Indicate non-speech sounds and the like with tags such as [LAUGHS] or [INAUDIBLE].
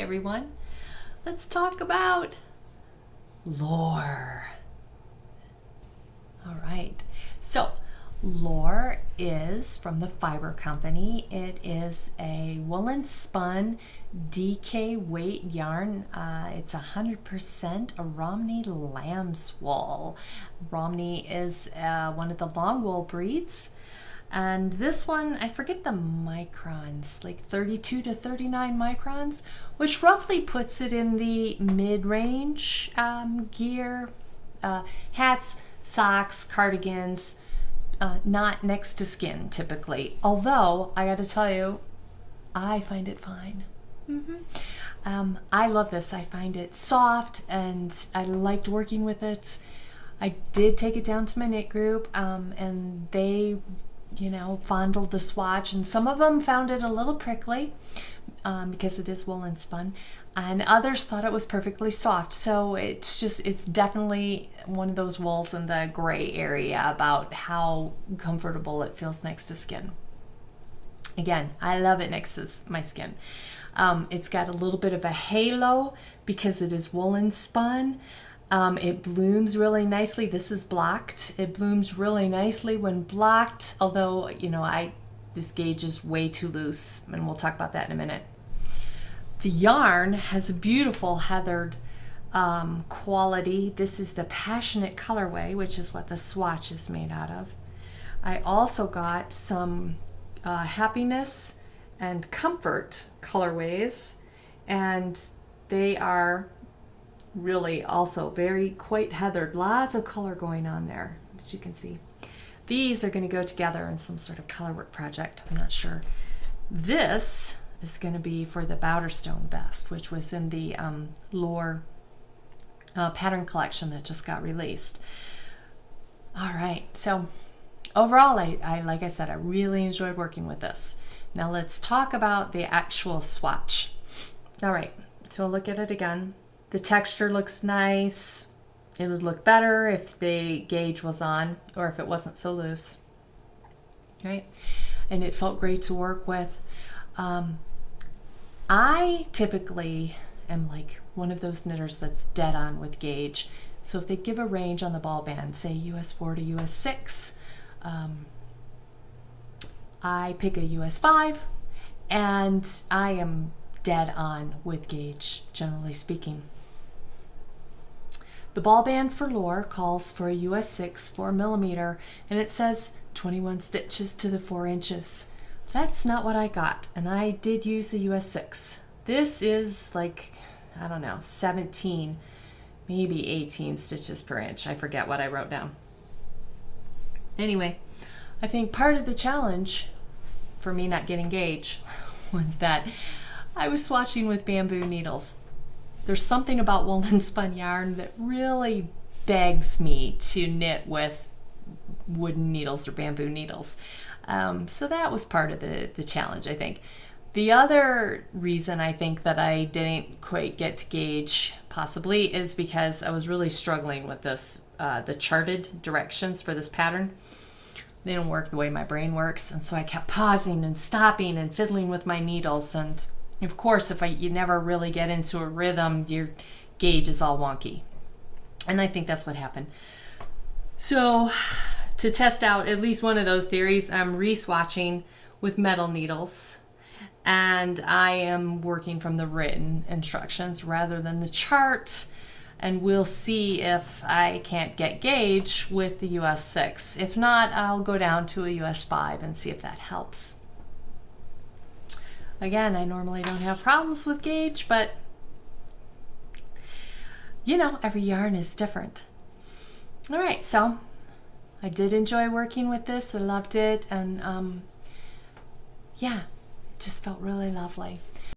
everyone. Let's talk about Lore. All right. So, Lore is from the Fiber Company. It is a woolen spun DK weight yarn. Uh, it's 100% a Romney lamb's wool. Romney is uh, one of the long wool breeds. And this one, I forget the microns, like 32 to 39 microns, which roughly puts it in the mid-range um, gear, uh, hats, socks, cardigans, uh, not next to skin typically. Although, I gotta tell you, I find it fine. Mm -hmm. um, I love this. I find it soft and I liked working with it. I did take it down to my knit group um, and they you know, fondled the swatch, and some of them found it a little prickly um, because it is woolen spun, and others thought it was perfectly soft. So it's just, it's definitely one of those wools in the gray area about how comfortable it feels next to skin. Again, I love it next to my skin. Um, it's got a little bit of a halo because it is woolen spun. Um, it blooms really nicely. This is blocked. It blooms really nicely when blocked, although, you know, I this gauge is way too loose, and we'll talk about that in a minute. The yarn has a beautiful heathered um, quality. This is the Passionate colorway, which is what the swatch is made out of. I also got some uh, Happiness and Comfort colorways, and they are really also very quite heathered. Lots of color going on there, as you can see. These are going to go together in some sort of color work project. I'm not sure. This is going to be for the Bowderstone Best, which was in the um, Lore uh, pattern collection that just got released. All right, so overall, I, I, like I said, I really enjoyed working with this. Now let's talk about the actual swatch. All right, so I'll look at it again. The texture looks nice. It would look better if the gauge was on or if it wasn't so loose. Right? And it felt great to work with. Um, I typically am like one of those knitters that's dead on with gauge. So if they give a range on the ball band, say US 4 to US 6, um, I pick a US 5 and I am dead on with gauge, generally speaking. The ball band for Lore calls for a US 6 4 millimeter and it says 21 stitches to the 4 inches. That's not what I got and I did use a US 6. This is like, I don't know, 17, maybe 18 stitches per inch. I forget what I wrote down. Anyway, I think part of the challenge for me not getting gauge [LAUGHS] was that I was swatching with bamboo needles there's something about woolen spun yarn that really begs me to knit with wooden needles or bamboo needles. Um, so that was part of the, the challenge, I think. The other reason I think that I didn't quite get to gauge, possibly, is because I was really struggling with this, uh, the charted directions for this pattern. They didn't work the way my brain works, and so I kept pausing and stopping and fiddling with my needles, and of course, if I, you never really get into a rhythm, your gauge is all wonky. And I think that's what happened. So to test out at least one of those theories, I'm re-swatching with metal needles and I am working from the written instructions rather than the chart and we'll see if I can't get gauge with the US 6. If not, I'll go down to a US 5 and see if that helps. Again, I normally don't have problems with gauge, but you know, every yarn is different. All right, so I did enjoy working with this. I loved it. And um, yeah, it just felt really lovely.